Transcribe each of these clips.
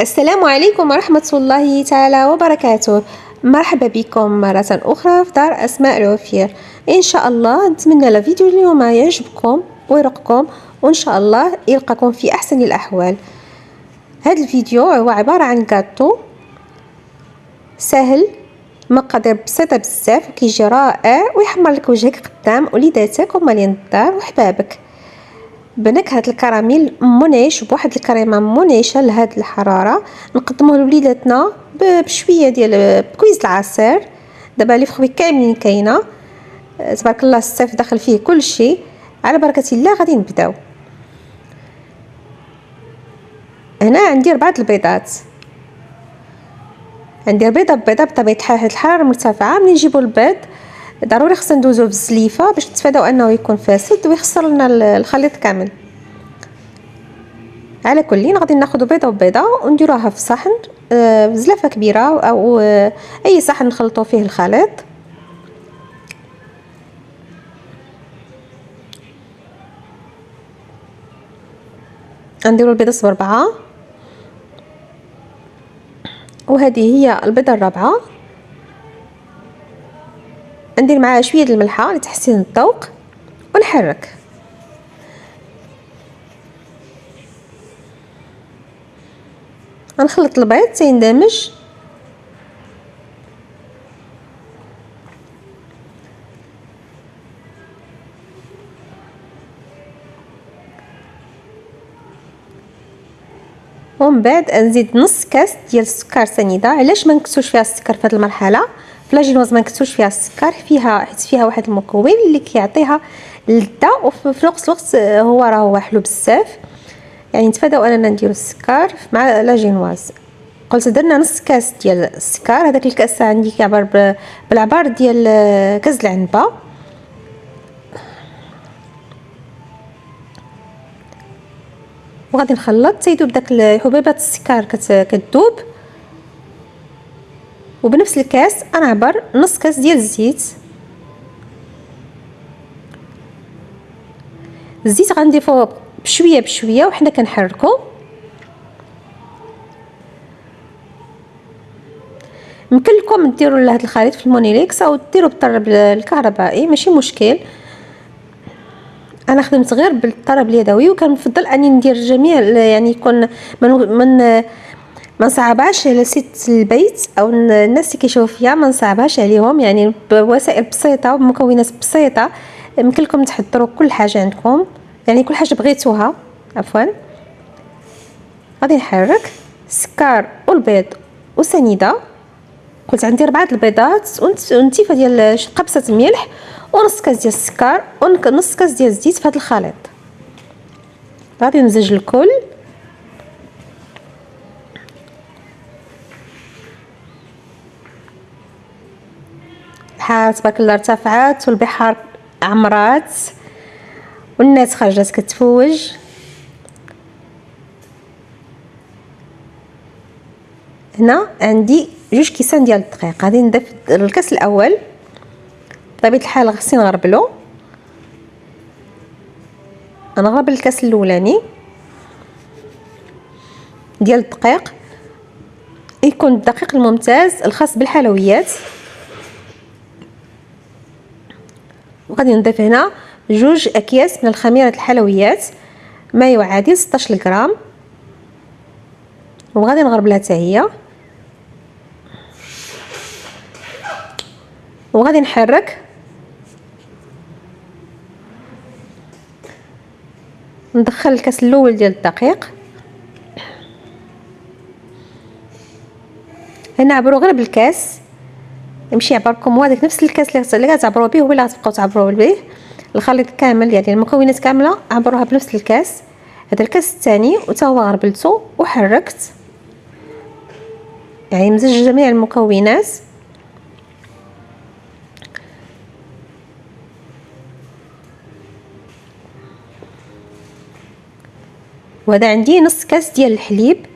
السلام عليكم ورحمة الله تعالى وبركاته. مرحبا بكم مرة أخرى في دار أسماء العفير إن شاء الله نتمنى الفيديو اليوم يعجبكم ويرقكم وإن شاء الله يلقاكم في أحسن الأحوال. هذا الفيديو هو عبارة عن كاتو سهل مقادير بسيطة بزاف وكيجي رائع ويحمر لك وجهك قدام وليداتك ومالين الدار وحبابك. بنكهة الكراميل منعش بواحد الكريمة منعشة لهاد الحرارة. نقدموه لوليداتنا بشوية ديال بكويز العصير. دابا لي فخوي كاملين كاينة. تبارك الله الصيف داخل فيه كل شيء على بركة الله غادي نبداو. هنا عندي ربعة البيضات. عندي بيضه بيضة بطبيعة الحال الحرارة مرتفعة. ملي نجيبو البيض؟ ضروري خصنا ندوزوه بالزليفه باش نتفاداو أنه يكون فاسد ويخسر لنا الخليط كامل. على كل غادي ناخذ بيضة وبيضة ونديروها في صحن آه، بزلافه كبيرة أو آه، أي صحن نخلطوا فيه الخليط. نديرو البيضة بربعه وهذه هي البيضة الرابعة. ندير معاها شوية الملحة لتحسين الذوق ونحرك. غنخلط البيض تيندمج ومن بعد نزيد نص كاس ديال السكر سنيدة. علاش ما نكسوش فيها السكر في هذه المرحلة؟ فلاجينوز ما نكسوش فيها السكر فيها حيت فيها واحد المكون اللي كيعطيها اللذه وفي نفس الوقت هو راه هو حلو بزاف. يعني نتفاداو أننا نديرو السكر مع لاجينواز قلت درنا نص كاس ديال السكر هذاك الكاس عندي كيعبر بالعبار ديال كاس العنبة. وغادي نخلط تيذوب داك حبيبات السكر كتذوب وبنفس الكاس غنعبر نص كاس ديال الزيت. الزيت غنضيفوه بشوية بشوية وحنا كنحركو. يمكن لكم ديروا لهاد الخليط في المولينيكس أو ديروا بالضراب الكهربائي ماشي مشكل. أنا خدمت غير بالطرب اليدوي وكنفضل أني ندير جميع يعني يكون من من ما نصعبهاش على ست البيت أو الناس اللي كيشوفوا فيا ما نصعبهاش عليهم يعني بوسائل بسيطة وبمكونات بسيطة. يمكن لكم تحضروا كل حاجة عندكم. يعني كل حاجة بغيتوها. عفوا. غادي نحرك. السكر والبيض وسنيدة. قلت عندي ربعه البيضات. ونتيفة ديال قبصه ملح ونص كاس ديال السكر. ونص كاس ديال الزيت في هذا الخليط. غادي نمزج الكل. البحار تبارك الله ارتفعت والبحار عمرات والناس خرجت كتفوج. هنا عندي جوج كيسان ديال الدقيق. غادي نضيف الكاس الأول. بطبيعة الحال خصني نغربلو. غنغربل الكاس الأولاني ديال الدقيق. يكون الدقيق الممتاز الخاص بالحلويات. وغادي نضيف هنا جوج أكياس من الخميرة الحلويات. ما يعادل 16 غرام وغادي نغربلها حتى هي. وغادي نحرك. ندخل الكاس الأول ديال الدقيق. هنا عبروا غير بالكاس. يمشي هو هذاك نفس الكاس اللي كتعبروا به هو اللي غتبقاو تعبروا به. الخليط كامل يعني المكونات كاملة عبروها بنفس الكاس. هذا الكاس الثاني وتا هو غربلته وحركت. يعني مزج جميع المكونات. وهذا عندي نص كاس ديال الحليب.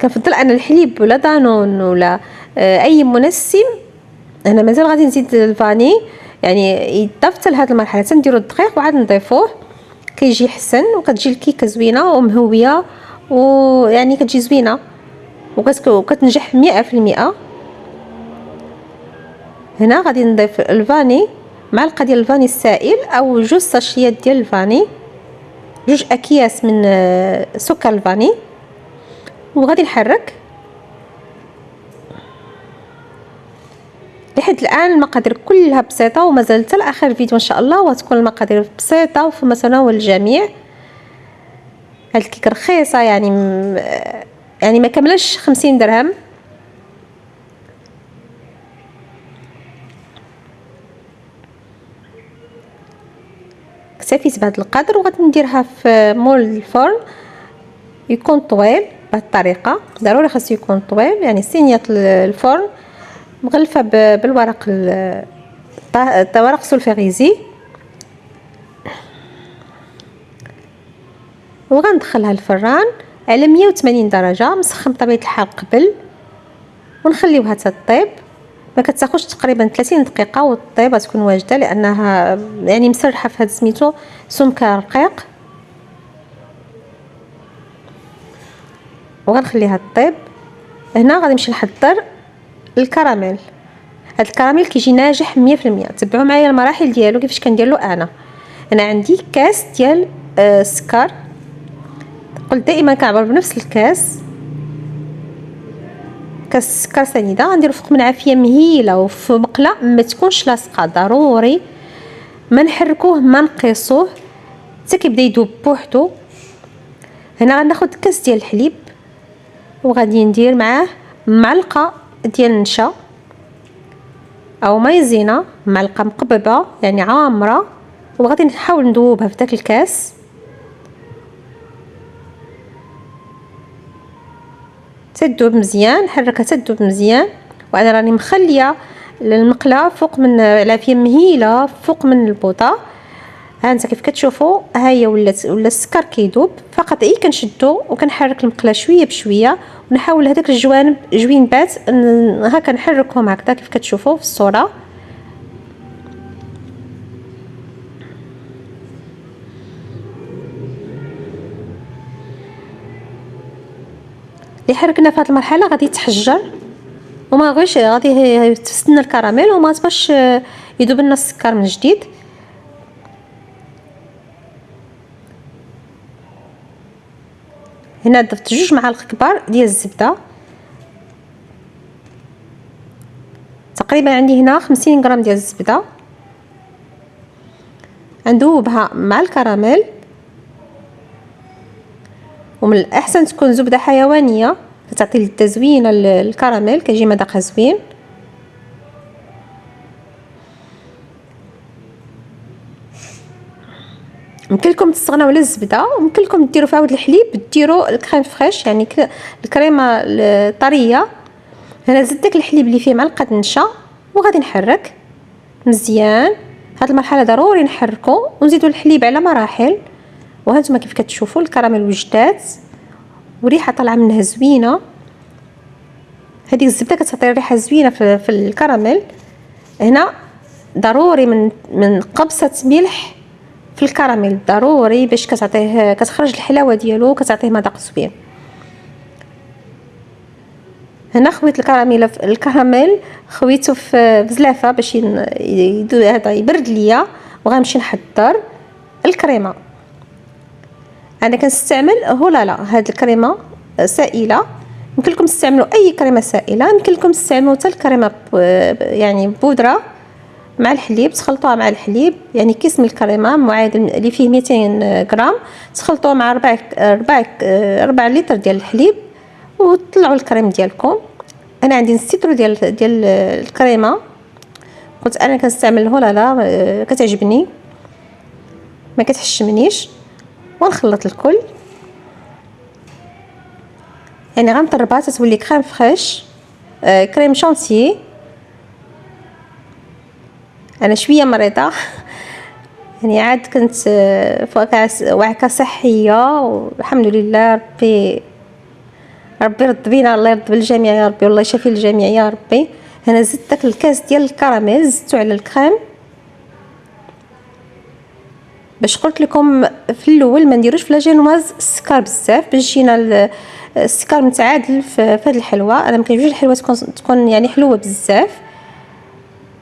كنفضل أنا الحليب ولا دانون ولا أي منسم أنا مازال غادي نزيد الفاني. يعني يضاف لهاد المرحلة. تنديرو الدقيق وعاد نضيفوه. كيجي حسن وكتجي الكيكة زوينة ومهوية ويعني كتجي زوينة. وكتنجح مئة في المئة هنا غادي نضيف الفاني. معلقة ديال الفاني السائل أو جوج ساشيات ديال الفاني. جوج أكياس من آه، سكر الفاني. وغادي نحرك. لحد الآن المقادير كلها بسيطة ومازال حتى لآخر الفيديو إن شاء الله وتكون المقادير بسيطة وفي متناول الجميع. هاد الكيك رخيصة يعني يعني ما كملش خمسين درهم. اكتفيت بهذا القدر وغادي نديرها في مول الفرن. يكون طويل بهذه الطريقة. ضروري خاصو يكون طويل يعني صينيه الفرن. مغلفة بالورق ورق سولفيغيزي وغندخلها الفران على 180 درجة مسخن بطبيعة الحال قبل. ونخليوها تطيب ما كتاخذش تقريبا 30 دقيقة والطيبة تكون واجدة لأنها يعني مسرحة في هذا سميتو سمكة رقيق. وغنخليها طيب هنا غادي نمشي نحضر الكراميل. هاد الكراميل كيجي ناجح 100% تبعوا معايا المراحل ديالو كيفاش كندير له أنا. أنا عندي كاس ديال السكر آه قلت دائما كنعبر بنفس الكاس. كاس سكر سنيدة. غنديرو فوق من عافية مهيلة وفي مقلة. ما تكونش لاصقة ضروري. ما نحركوه ما نقيسوه. حتى كيبدا يذوب بوحدو. هنا غناخد كاس ديال الحليب. وغادي ندير معاه معلقة ديال النشا أو مايزينا معلقة مقببة يعني عامرة. وغادي نحاول نذوبها في داك الكاس. تذوب مزيان حركها تذوب مزيان. وأنا راني مخلية المقلة فوق من العافية مهيلة فوق من البوطة. ها انت كيف كتشوفوا ها هي ولات ولا السكر كيذوب فقط اي كنشدو وكنحرك المقله شوية بشوية ونحاول هذاك الجوانب جوينبات هكا نحركهم هكذا كيف كتشوفوا في الصورة. اللي حركنا في هذه المرحلة غادي يتحجر وما غيش غادي تستنى الكراميل وما تبقاش يذوب لنا السكر من جديد. هنا ضفت جوج معالق كبار ديال الزبدة. تقريبا عندي هنا خمسين غرام ديال الزبدة. ندوبها مع الكراميل. ومن الأحسن تكون زبدة حيوانية كتعطي التزوين الكراميل كيجي مذاقها زوين. يمكن لكم تستغناو على الزبدة ويمكن لكم ديروا في عود الحليب ديروا الكريم فريش يعني الكريمة الطرية. هنا زدت داك الحليب اللي فيه معلقة نشا وغادي نحرك مزيان. هاد المرحلة ضروري نحركو ونزيدو الحليب على مراحل. وهانتوما كيف كتشوفوا الكراميل وجدات وريحة طالعة منها زوينة. هذه الزبدة كتعطي ريحة زوينة في, في الكراميل. هنا ضروري من من قبصه ملح في الكراميل ضروري باش كتعطيه كتخرج الحلاوة ديالو كتعطيه مذاق زوين. هنا خويت الكراميل الكراميل خويته في زلافه باش هذا يبرد ليا وغنمشي نحضر الكريمة. أنا كنستعمل هولالا هاد الكريمة سائلة. يمكن لكم تستعملوا أي كريمة سائلة يمكن لكم تستعملوا حتى الكريمة يعني بودرة. مع الحليب تخلطوها مع الحليب يعني كيس من الكريمة معادل اللي فيه 200 غرام تخلطوه مع 4 4 4 لتر ديال الحليب وطلعوا الكريم ديالكم. أنا عندي نص ديال ديال الكريمة. قلت أنا كنستعمل هولالا كتعجبني. ما كتحشمنيش. ونخلط الكل. يعني غنطربها تتولي كريم فريش آه كريم شانتيي أنا شوية مريضة. يعني عاد كنت آه، وعكه صحية والحمد لله ربي ربي رد بينا الله يرد بالجميع يا ربي والله يشافي الجميع يا ربي. هنا زدت داك الكاس ديال الكراميل زدتو على الكريم. باش قلت لكم في الأول ما نديروش في لاجينواز السكر بزاف باش يجينا السكر متعادل في هذه الحلوة. أنا ما كيعجبنيش الحلوة تكون تكون يعني حلوة بزاف.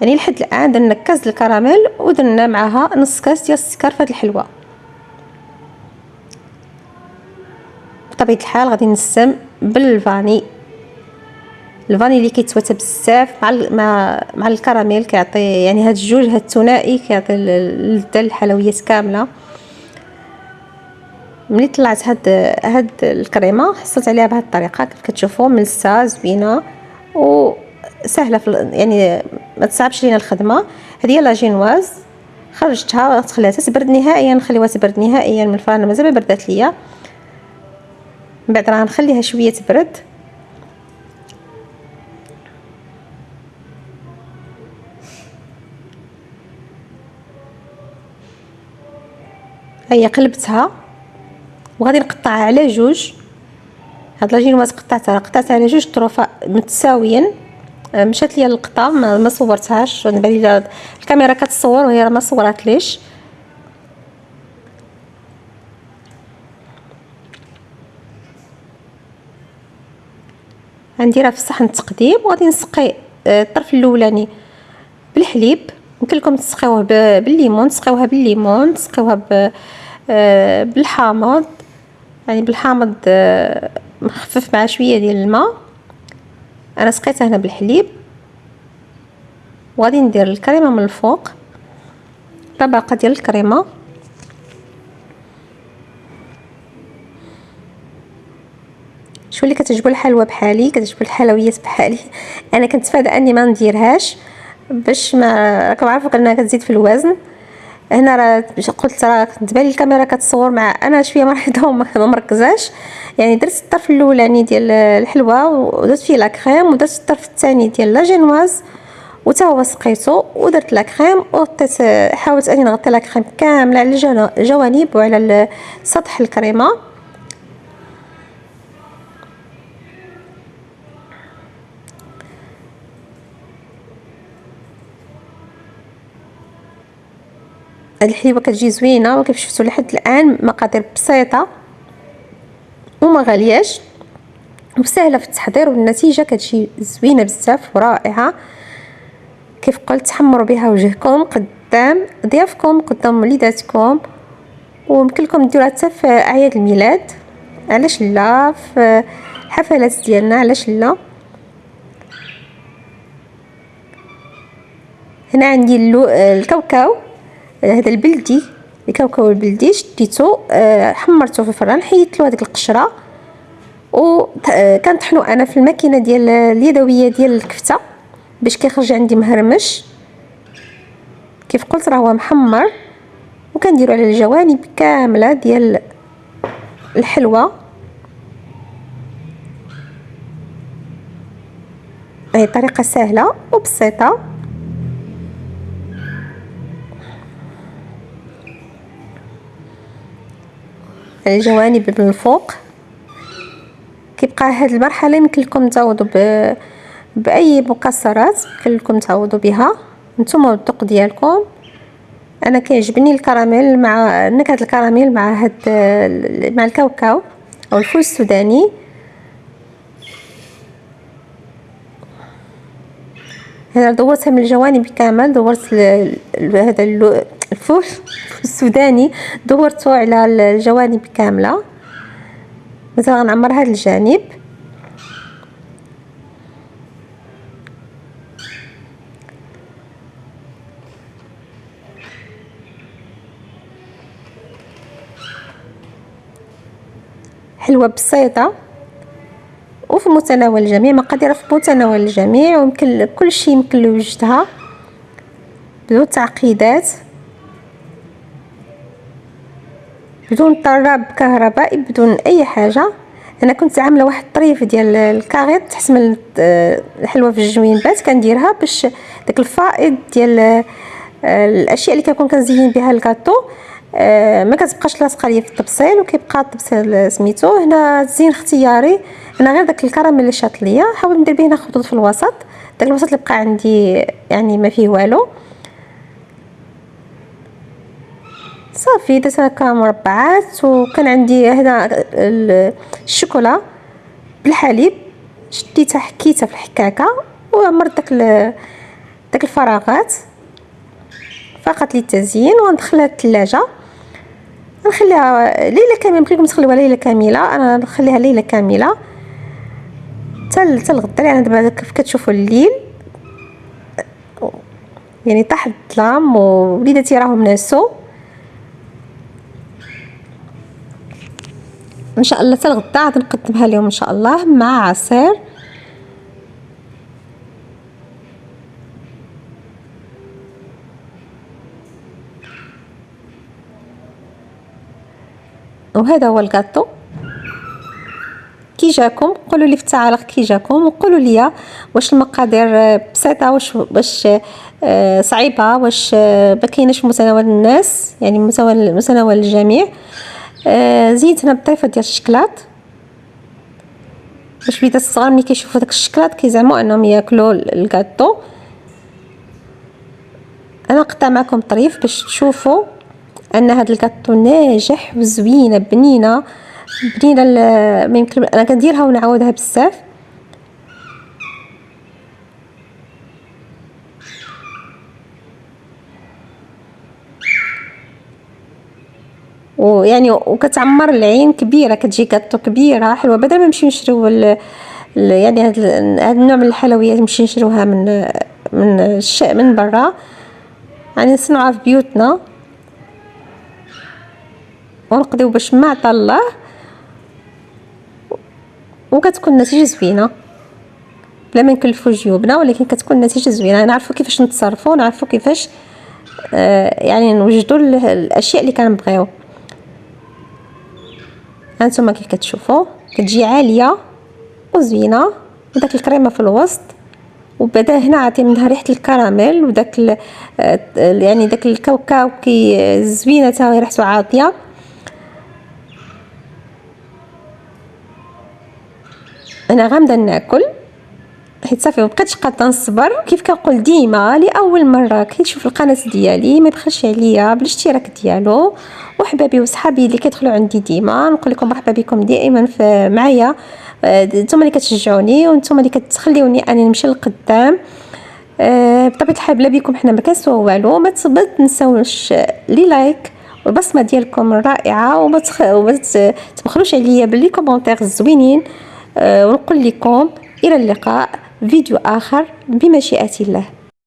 يعني لحد الآن درنا كاس الكراميل ودرنا معاها نص كاس ديال السكر هذه الحلوة. بطبيعة الحال غادي نسم بالفاني. الفاني اللي كيتواتى بزاف مع مع مع الكراميل كيعطي يعني هاد الجوج هاد الثنائي كيعطي اللذه الحلويات كاملة. ملي طلعت هاد هاد الكريمة حصلت عليها بهاد الطريقة كيف كتشوفوا ملسة زوينة وسهله في يعني ما تصعبش لينا الخدمة. هذه هي لاجينواز خرجتها تخليها تبرد نهائيا نخليوها تبرد نهائيا من الفرن مازال ما بردات ليا. من بعد راه نخليها شوية تبرد. هيا قلبتها. وغادي نقطعها على جوج. هاد لاجينواز قطعتها قطعتها على جوج طروفه متساويين مشات ليا القطه ما, صورتهاش. بالي الكاميرا كتصور وهي ما صورتليش غنديرها في صحن التقديم وغادي نسقي آه، الطرف الاولاني بالحليب. يمكن لكم تسقيوه بالليمون تسقيوها بالليمون تسقيوها آه، بالحامض. يعني بالحامض آه، مخفف مع شوية ديال الماء. أنا سقيتها هنا بالحليب. وغادي ندير الكريمة من الفوق. طبقة ديال الكريمة. شو اللي كتعجبو الحلوى بحالي؟ كتعجبو الحلويات بحالي. أنا كنتفادى أني ما نديرهاش باش ما راكم عارفوا انها كتزيد في الوزن. هنا راه قلت راه تبان الكاميرا كتصور مع أنا شوية مريضه وما مركزاش. يعني درت الطرف الاولاني ديال الحلوه ودرت فيه لا كريم ودرت الطرف الثاني ديال لا جينواز وتا هو سقيتو ودرت لا كريم وغطيت حاولت اني نغطي لا كريم كاملة على الجوانب وعلى سطح الكريمة. هاد الحليبه كتجي زوينة وكيف شفتوا لحد الآن مقادير بسيطة. وما غالياش. وسهله في التحضير والنتيجة كتجي زوينة بزاف ورائعة. كيف قلت حمروا بها وجهكم قدام ضيافكم قدام وليداتكم. ويمكن لكم ديروها حتى في أعياد الميلاد. علاش لا؟ في الحفلات ديالنا علاش لا؟ هنا عندي الكاوكاو. هذا البلدي الكاوكاو البلدي شديتو آه، حمرته في الفران حيدت له هذيك القشرة. و آه، أنا في الماكينة ديال اليدوية ديال الكفتة باش كيخرج عندي مهرمش. كيف قلت راه هو محمر. وكنديرو على الجوانب كاملة ديال الحلوة. هي طريقة سهلة وبسيطة. الجوانب من الفوق. كيبقى هاد المرحلة يمكن تعوضوا ب... بأي مكسرات يمكن تعوضوا بها. نتوما والذوق ديالكم. أنا كيعجبني الكراميل مع نكهة الكراميل مع هاد مع الكاوكاو أو الفول السوداني. هنا دورتها من الجوانب كامل دورت هذا الفول السوداني دورته على الجوانب كاملة. مثلا غنعمر هذا الجانب. حلوة بسيطة. وفي متناول الجميع مقادير في متناول الجميع ويمكن كل شيء يمكن لوجدها بدون تعقيدات. بدون طراب كهربائي بدون أي حاجة. أنا كنت عاملة واحد الطريف ديال الكاغيط تحت الحلوة في الجوينبات كنديرها باش داك الفائض ديال آه، الأشياء اللي كنكون كنزين بها الكاطو آه، ما كتبقاش لاصقة ليا في الطبسيل وكيبقى الطبسيل سميتو. هنا الزين اختياري. أنا غير داك الكراميل اللي شاط ليا حاول ندير به هنا خطوط في الوسط. داك الوسط اللي بقى عندي يعني ما فيه والو. صافي درت هكا مربعات وكان عندي هنا الشوكولا بالحليب شديتها حكيتها في الحكاكة وعمرت داك داك الفراغات. فقط للتزيين وندخلها الثلاجه نخليها ليلة كاملة يمكن لكم تخليوها ليلة كاملة. أنا نخليها ليلة كاملة. حتى حتى الغدا يعني دابا كيف كتشوفوا الليل. يعني طاح الظلام ووليداتي راهم ناسو. إن شاء الله حتى غادي نقدمها لهم إن شاء الله مع عصير. وهذا هو الكاطو كي جاكم قولوا لي في التعاليق كي جاكم وقولوا لي واش المقادير بسيطة واش واش آه، صعيبة واش آه، ما كايناش متناول الناس يعني متناول متناول الجميع. آه، زينتنا بطريفه ديال الشكلاط. باش الوليدات الصغار ملي كيشوفوا داك الشكلاط كيزعموا أنهم ياكلوا الكاطو أنا قطع معكم طريف باش تشوفوا أن هذا الكاطو ناجح وزوينه بنينة. بنينة ما يمكن أنا كنديرها ونعاودها بزاف. ويعني وكتعمر العين كبيرة كتجي كاطو كبيرة حلوة بدل ما نمشيو نشريو يعني هاد النوع من الحلويات نمشي نشريوها من من الش من برا. يعني نصنعوها في بيوتنا. ونقضيو باش ما عطا الله. وكتكون النتيجه زوينة. بلا ما نكلفو جيوبنا ولكن كتكون النتيجه زوينة. نعرفو كيفاش نتصرفوا نعرفو كيفاش آه يعني نوجدوا الأشياء اللي كنبغيو. هانتوما كيف كتشوفوا؟ كتجي عالية وزوينة وداك الكريمة في الوسط وبدا هنا عطي منها ريحة الكراميل وداك آه، يعني داك الكاوكاو كي زوينة تا ريحته عاطيه أنا غامضه ناكل. حيت صافي مبقيتش قادرة نصبر. كيف كنقول ديما لأول مرة كيشوف القناة ديالي ما يبخلش عليا بالاشتراك ديالو. وحبابي وصحابي اللي كيدخلوا عندي ديما نقول لكم مرحبا بكم دائما معايا. آه، نتوما اللي كتشجعوني ونتوما اللي كتخليوني أني نمشي لقدام أه بطبيعة الحال بلا بيكم حنا ما كنسواو والو. ما تنساوش لي like. والبصمة ديالكم رائعة وما تبخلوش عليا ب les commentaires زوينين أه ونقول لكم إلى اللقاء. فيديو آخر بمشيئة الله.